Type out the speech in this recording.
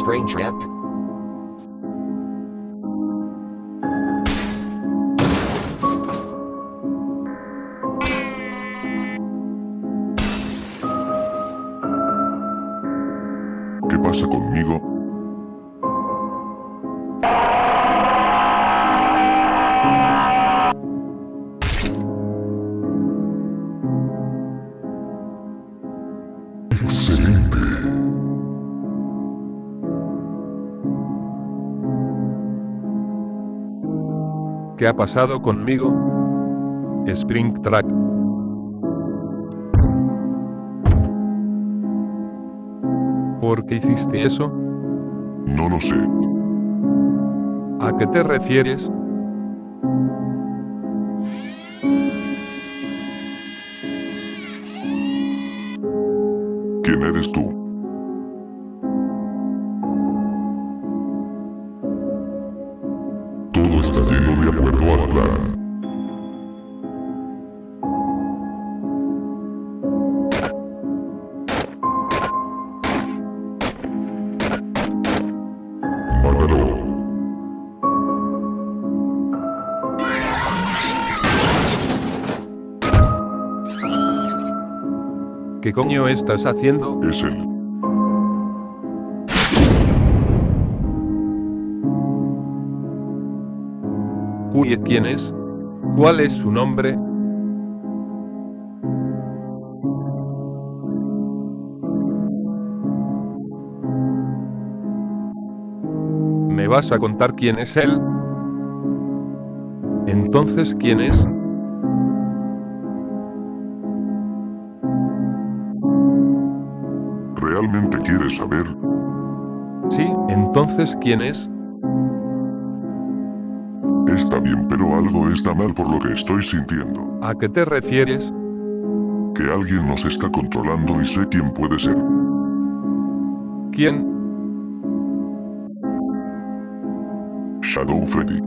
Springtrap. ¿Qué pasa conmigo? ¿Qué ha pasado conmigo? Springtrap. ¿Por qué hiciste eso? No lo sé. ¿A qué te refieres? ¿Quién eres tú? Todo está yendo de acuerdo al plan. ¿Qué coño estás haciendo? Es él. ¿Quién es? ¿Cuál es su nombre? ¿Me vas a contar quién es él? Entonces, ¿quién es? ¿Realmente quieres saber? Sí, entonces, ¿quién es? Está bien, pero algo está mal por lo que estoy sintiendo. ¿A qué te refieres? Que alguien nos está controlando y sé quién puede ser. ¿Quién? Shadow Freddy.